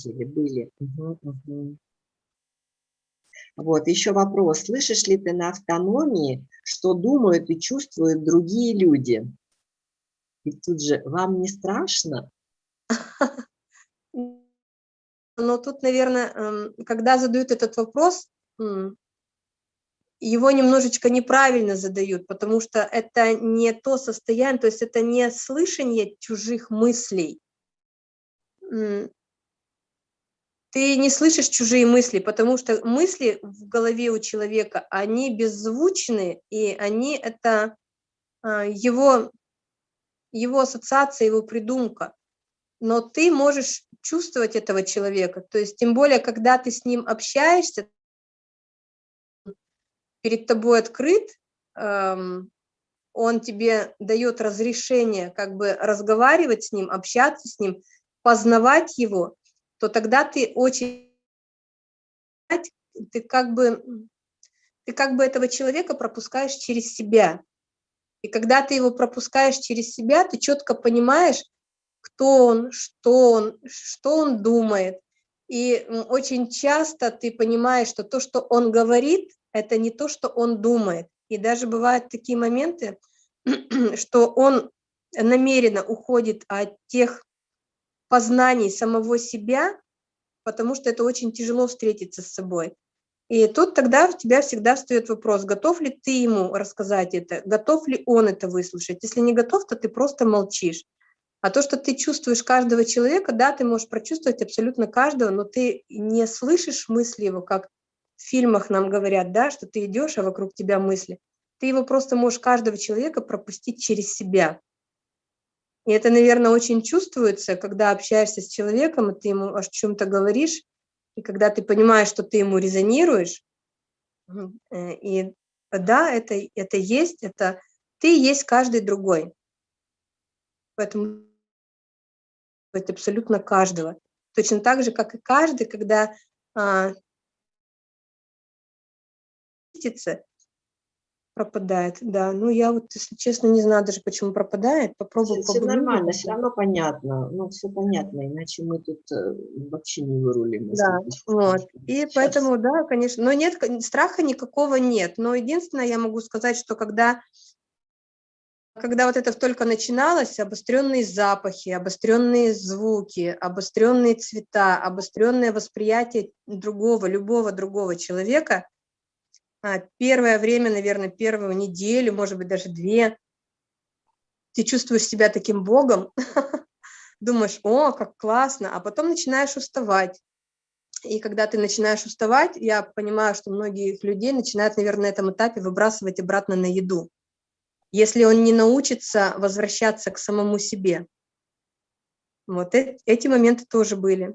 деле, были. Угу, угу. Вот, еще вопрос. Слышишь ли ты на автономии, что думают и чувствуют другие люди? И тут же, вам не страшно? Но тут, наверное, эм, когда задают этот вопрос, его немножечко неправильно задают, потому что это не то состояние, то есть это не слышание чужих мыслей. Ты не слышишь чужие мысли, потому что мысли в голове у человека, они беззвучны, и они это а, его, его ассоциация, его придумка. Но ты можешь чувствовать этого человека, то есть тем более, когда ты с ним общаешься, перед тобой открыт, эм, он тебе дает разрешение как бы разговаривать с ним, общаться с ним, познавать его, то тогда ты очень, ты как бы, ты как бы этого человека пропускаешь через себя. И когда ты его пропускаешь через себя, ты четко понимаешь, кто он, что он, что он думает. И очень часто ты понимаешь, что то, что он говорит, это не то, что он думает. И даже бывают такие моменты, что он намеренно уходит от тех познаний самого себя, потому что это очень тяжело встретиться с собой. И тут тогда у тебя всегда встает вопрос, готов ли ты ему рассказать это, готов ли он это выслушать. Если не готов, то ты просто молчишь. А то, что ты чувствуешь каждого человека, да, ты можешь прочувствовать абсолютно каждого, но ты не слышишь мысли его, как в фильмах нам говорят, да, что ты идешь, а вокруг тебя мысли. Ты его просто можешь, каждого человека, пропустить через себя. И это, наверное, очень чувствуется, когда общаешься с человеком, и ты ему о чем-то говоришь, и когда ты понимаешь, что ты ему резонируешь, э, и да, это, это есть, это ты есть каждый другой. Поэтому это абсолютно каждого. Точно так же, как и каждый, когда а, пропадает, да. Ну, я вот, если честно, не знаю даже, почему пропадает. Попробую Все, все нормально, все равно понятно. Ну, все понятно, иначе мы тут э, вообще не вырулим. Да, вот. И Сейчас. поэтому, да, конечно. Но нет, страха никакого нет. Но единственное, я могу сказать, что когда когда вот это только начиналось, обостренные запахи, обостренные звуки, обостренные цвета, обостренное восприятие другого, любого другого человека, первое время, наверное, первую неделю, может быть, даже две, ты чувствуешь себя таким богом, думаешь, о, как классно, а потом начинаешь уставать. И когда ты начинаешь уставать, я понимаю, что многих людей начинают, наверное, на этом этапе выбрасывать обратно на еду если он не научится возвращаться к самому себе. Вот эти моменты тоже были.